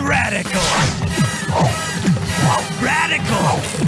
Radical. Radical.